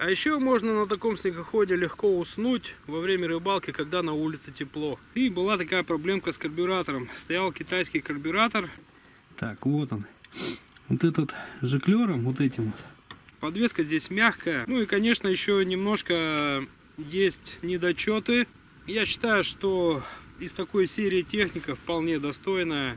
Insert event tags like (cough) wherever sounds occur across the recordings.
А еще можно на таком снегоходе легко уснуть во время рыбалки, когда на улице тепло. И была такая проблемка с карбюратором. Стоял китайский карбюратор. Так, вот он. Вот этот жиклером, вот этим вот. Подвеска здесь мягкая. Ну и, конечно, еще немножко есть недочеты. Я считаю, что из такой серии техника вполне достойная.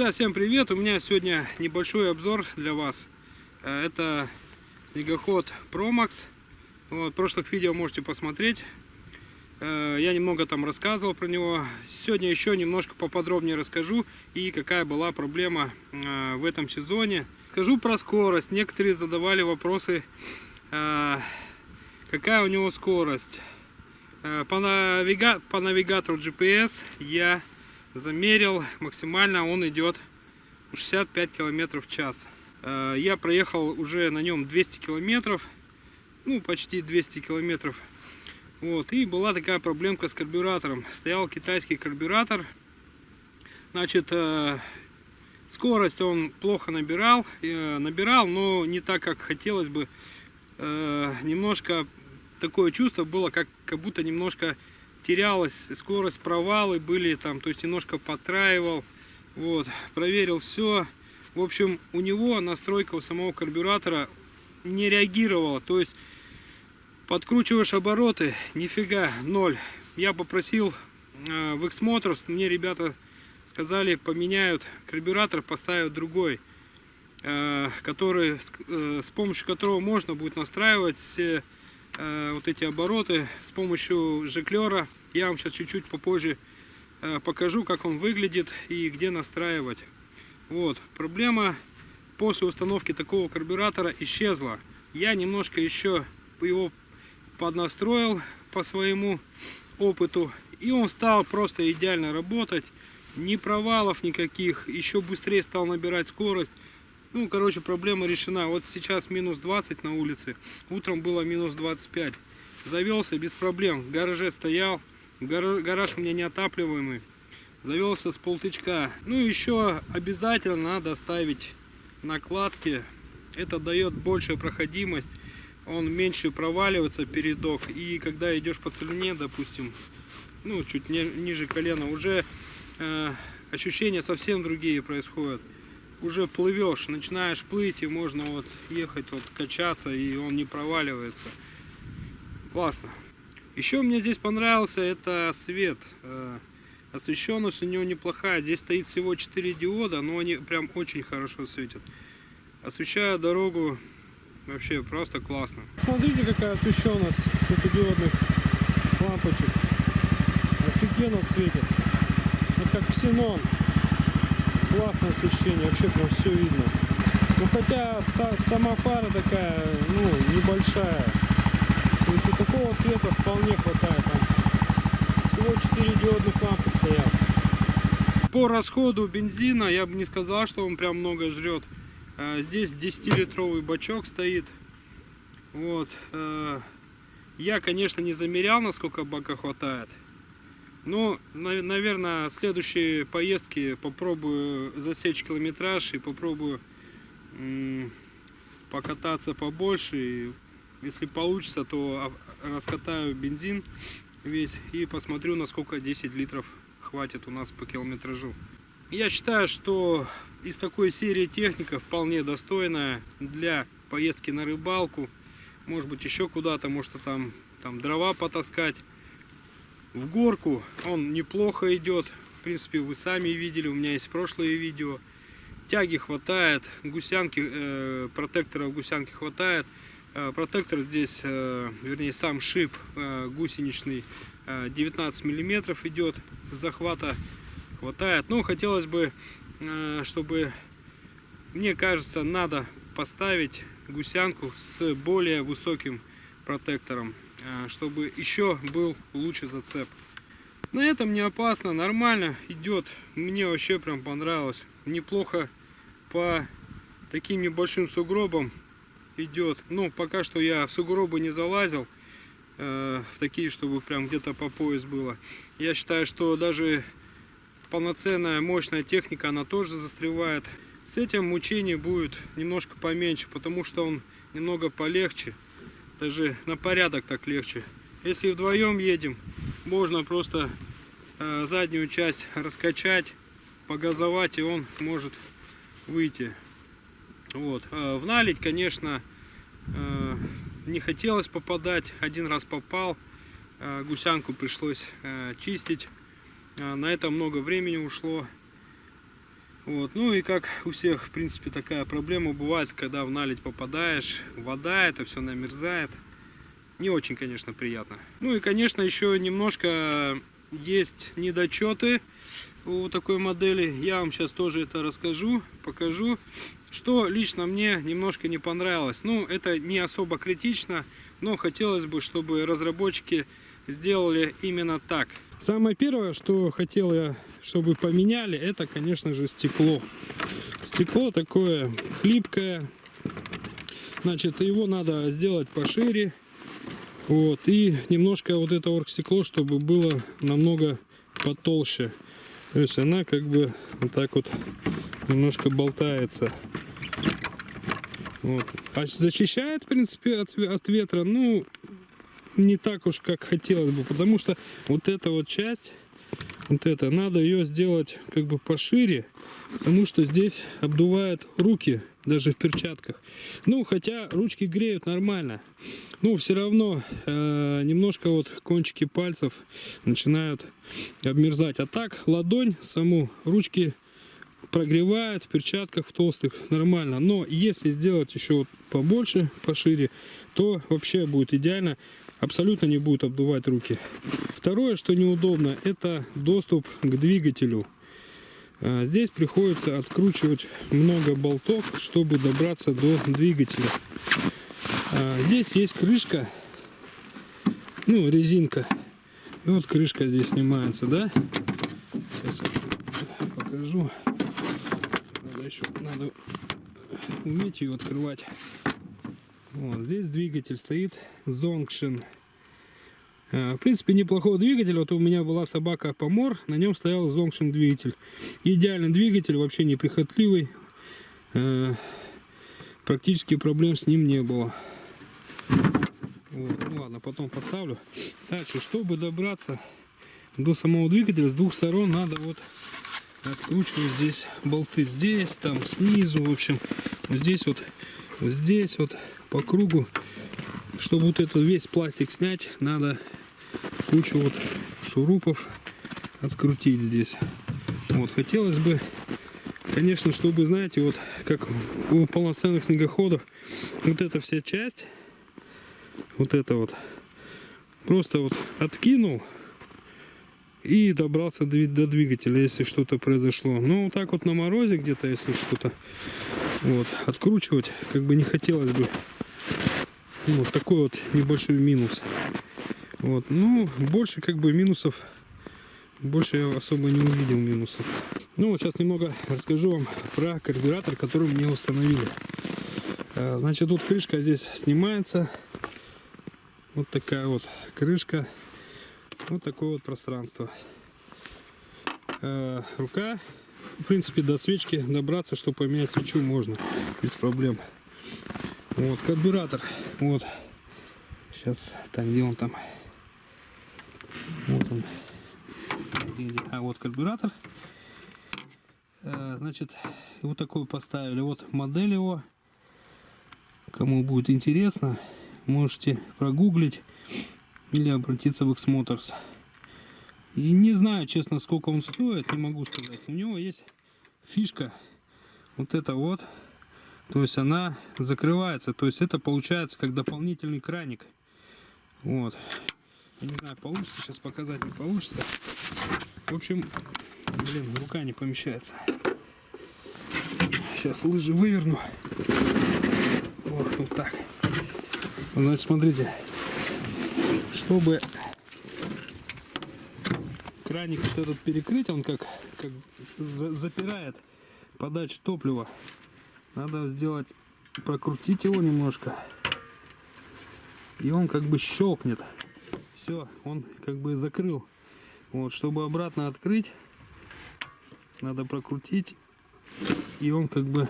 Друзья, всем привет! У меня сегодня небольшой обзор для вас. Э, это снегоход Promax. Вот, прошлых видео можете посмотреть. Э, я немного там рассказывал про него. Сегодня еще немножко поподробнее расскажу и какая была проблема э, в этом сезоне. Скажу про скорость. Некоторые задавали вопросы, какая у него скорость. По, навига... по навигатору GPS я замерил максимально он идет 65 километров в час. Э, я проехал уже на нем 200 километров ну почти 200 километров. Вот и была такая проблемка с карбюратором. Стоял китайский карбюратор. Значит э, скорость он плохо набирал э, набирал но не так как хотелось бы. Немножко такое чувство было как как будто немножко терялась скорость, провалы были там, то есть немножко потраивал. Вот, проверил все. В общем, у него настройка у самого карбюратора не реагировала. То есть подкручиваешь обороты, нифига, ноль. Я попросил э, в X-Motors, мне ребята сказали, поменяют карбюратор, поставят другой, э, который, э, с помощью которого можно будет настраивать все Э, вот эти обороты с помощью жиклера. Я вам сейчас чуть-чуть попозже э, покажу, как он выглядит и где настраивать. Вот, проблема после установки такого карбюратора исчезла. Я немножко еще его поднастроил по своему опыту. И он стал просто идеально работать. Ни провалов никаких. Еще быстрее стал набирать скорость. Ну, короче, проблема решена. Вот сейчас минус 20 на улице, утром было минус 25. Завелся без проблем, в гараже стоял, гараж у меня неотапливаемый. Завелся с полтычка. Ну, еще обязательно надо ставить накладки. Это дает большую проходимость. Он меньше проваливается передок. И когда идешь по целине, допустим, ну, чуть не, ниже колена, уже э, ощущения совсем другие происходят уже плывешь, начинаешь плыть, и можно вот ехать, вот качаться, и он не проваливается. Классно. Еще мне здесь понравился это свет. Э, освещенность у него неплохая. Здесь стоит всего 4 диода, но они прям очень хорошо светят. Освещая дорогу вообще просто классно. Смотрите, какая освещенность светодиодных лампочек. Офигенно светит. Это как ксенон классное освещение, вообще прям все видно. Ну хотя сама фара такая, ну, небольшая. То есть у такого света вполне хватает. Там всего 4 диодных лампы стоят. По расходу бензина я бы не сказал, что он прям много жрет. А, здесь 10-литровый бачок стоит. Вот. Э, я, конечно, не замерял, насколько бака хватает. Ну, наверное, в следующей поездке попробую засечь километраж и попробую покататься побольше. И если получится, то а- раскатаю бензин весь и посмотрю, насколько 10 литров хватит у нас по километражу. Я считаю, что из такой серии техника вполне достойная для поездки на рыбалку. Может быть еще куда-то, может там, там дрова потаскать. В горку он неплохо идет. В принципе, вы сами видели, у меня есть прошлые видео. Тяги хватает, гусянки, э, протекторов гусянки хватает. Э, протектор здесь, э, вернее сам шип э, гусеничный э, 19 миллиметров идет захвата хватает. Но хотелось бы, э, чтобы, мне кажется, надо поставить гусянку с более высоким протектором, э, чтобы еще был лучше зацеп. На этом не опасно, нормально идет. Мне вообще прям понравилось. Неплохо по таким небольшим сугробам идет. Ну, пока что я в сугробы не залазил. э, в такие, чтобы прям где-то по пояс было. Я считаю, что даже полноценная мощная техника, она тоже застревает. С этим мучение будет немножко поменьше, потому что он немного полегче. Даже на порядок так легче. Если вдвоем едем, можно просто э, заднюю часть раскачать, погазовать, и он может выйти. Вот. Э, в наледь, конечно, э, не хотелось попадать. Один раз попал, гусянку пришлось чистить. На это много времени ушло. Вот. Ну и как у всех, в принципе, такая проблема бывает, когда в наледь попадаешь, вода, это все намерзает. Не очень, конечно, приятно. Ну и, конечно, еще немножко есть недочеты у такой модели. Я вам сейчас тоже это расскажу, покажу. Что лично мне немножко не понравилось. Ну, это не особо критично, но хотелось бы, чтобы разработчики сделали именно так. Самое первое, что хотел я, чтобы поменяли, это, конечно же, стекло. Стекло такое хлипкое. Значит, его надо сделать пошире. Вот. И немножко вот это оргстекло, чтобы было намного потолще. То есть она как бы вот так вот немножко болтается. Вот. А защищает, в принципе, от, от ветра, ну, не так уж, как хотелось бы, потому что вот эта вот часть, вот это, надо ее сделать как бы пошире, потому что здесь обдувает руки, даже в перчатках. Ну, хотя ручки греют нормально, но все равно э, немножко вот кончики пальцев начинают обмерзать. А так ладонь саму ручки прогревает в перчатках в толстых нормально но если сделать еще побольше пошире то вообще будет идеально абсолютно не будет обдувать руки. Второе что неудобно это доступ к двигателю. А, здесь приходится откручивать много болтов чтобы добраться до двигателя. А, здесь есть крышка ну резинка. И вот крышка здесь снимается да? Сейчас покажу. Надо еще надо уметь ее открывать. Вот, здесь двигатель стоит Zongshin. А, В принципе, неплохой двигатель. Вот у меня была собака Помор, на нем стоял Zongshin двигатель. Идеальный двигатель, вообще неприхотливый. А, Практически проблем с ним не было. Вот, ну ладно, потом поставлю. Дальше, чтобы добраться до самого двигателя, с двух сторон надо вот откручиваю здесь болты здесь там снизу в общем здесь вот здесь вот по кругу чтобы вот этот весь пластик снять надо кучу вот шурупов открутить здесь вот хотелось бы конечно чтобы знаете вот как у полноценных снегоходов вот эта вся часть вот это вот просто вот откинул и добрался до двигателя, если что-то произошло. Ну, вот так вот на морозе где-то, если что-то вот, откручивать, как бы не хотелось бы. Ну, Вот такой вот небольшой минус. Вот, ну, больше как бы минусов, больше я особо не увидел минусов. Ну, вот сейчас немного расскажу вам про карбюратор, который мне установили. А, Значит, тут крышка здесь снимается. Вот такая вот крышка. Вот такое вот пространство. Э, рука В принципе, до свечки добраться, чтобы поменять свечу, можно без проблем. Вот, карбюратор. Вот. Сейчас, так, где он там? Вот он. А, вот карбюратор. Э, Значит, вот такой поставили. Вот модель его. Кому будет интересно, можете прогуглить или обратиться в X-Motors. И не знаю, честно, сколько он стоит, не могу сказать. У него есть фишка, вот это вот. То есть она закрывается. То есть это получается как дополнительный краник. Вот. Я не знаю, получится сейчас показать, не получится. В общем, блин, рука не помещается. Сейчас лыжи выверну. Вот, вот так. Значит, смотрите, чтобы краник вот этот перекрыть, он как, как за- запирает подачу топлива. Надо сделать, прокрутить его немножко. И он как бы щелкнет. Все, он как бы закрыл. Вот, чтобы обратно открыть, надо прокрутить. И он как бы,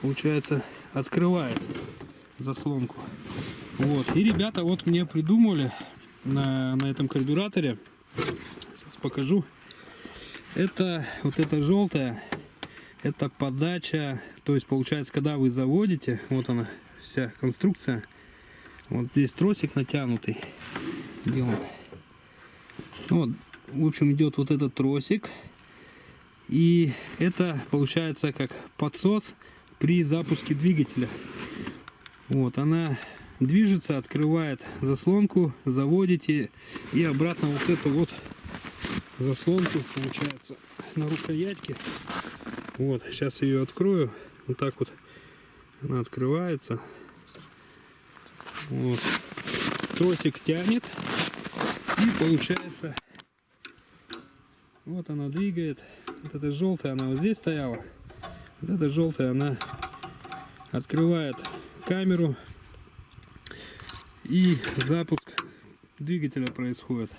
получается, открывает заслонку. Вот. И ребята вот мне придумали на, на этом карбюраторе. Сейчас покажу. Это вот это желтое. Это подача. То есть получается, когда вы заводите, вот она вся конструкция. Вот здесь тросик натянутый. Где он? Вот, в общем, идет вот этот тросик. И это получается как подсос при запуске двигателя. Вот, она движется, открывает заслонку, заводите и обратно вот эту вот заслонку получается на рукоятке. Вот, сейчас ее открою. Вот так вот она открывается. Вот. Тросик тянет. И получается вот она двигает. Вот эта желтая, она вот здесь стояла. Вот эта желтая, она открывает камеру. И запуск двигателя происходит.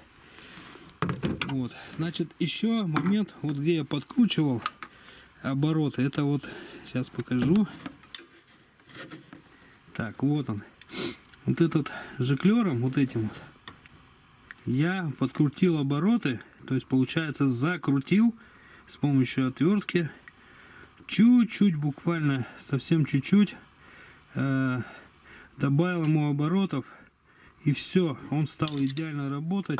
Вот. Значит, еще момент, вот где я подкручивал обороты. Это вот, сейчас покажу. Так, вот он. Вот этот жиклером, вот этим вот, я подкрутил обороты, то есть получается закрутил с помощью отвертки чуть-чуть, буквально совсем чуть-чуть, э, добавил ему оборотов и все, он стал идеально работать.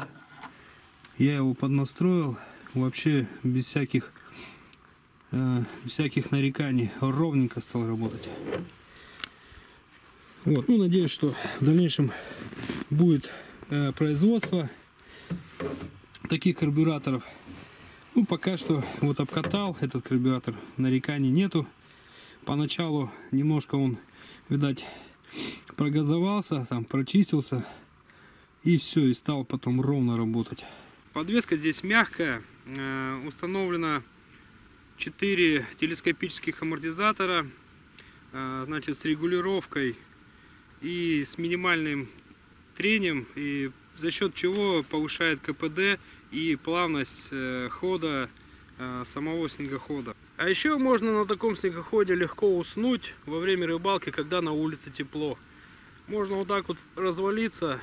Я его поднастроил вообще без всяких э, всяких нареканий, ровненько стал работать. Вот, ну надеюсь, что в дальнейшем будет э, производство таких карбюраторов. Ну, пока что вот обкатал этот карбюратор, нареканий нету. Поначалу немножко он, видать, прогазовался, там прочистился. И все, и стал потом ровно работать. Подвеска здесь мягкая. Э, Установлено 4 телескопических амортизатора. э, Значит, с регулировкой и с минимальным трением. И за счет чего повышает КПД и плавность э, хода э, самого снегохода. А еще можно на таком снегоходе легко уснуть во время рыбалки, когда на улице тепло. Можно вот так вот развалиться.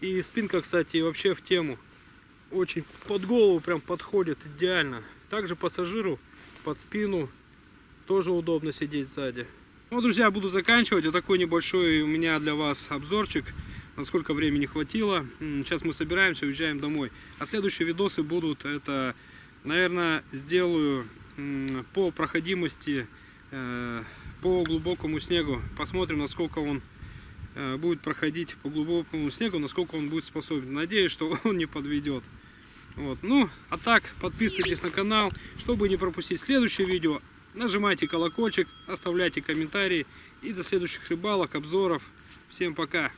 И спинка, кстати, вообще в тему. Очень под голову прям подходит идеально. Также пассажиру под спину тоже удобно сидеть сзади. Ну, друзья, буду заканчивать. Вот такой небольшой у меня для вас обзорчик. Насколько времени хватило. Сейчас мы собираемся, уезжаем домой. А следующие видосы будут, это, наверное, сделаю по проходимости, э, по глубокому снегу. Посмотрим, насколько он э, будет проходить по глубокому снегу, насколько он будет способен. Надеюсь, что (laughs) он не подведет. Вот. Ну, а так, подписывайтесь на канал, чтобы не пропустить следующее видео. Нажимайте колокольчик, оставляйте комментарии. И до следующих рыбалок, обзоров. Всем пока!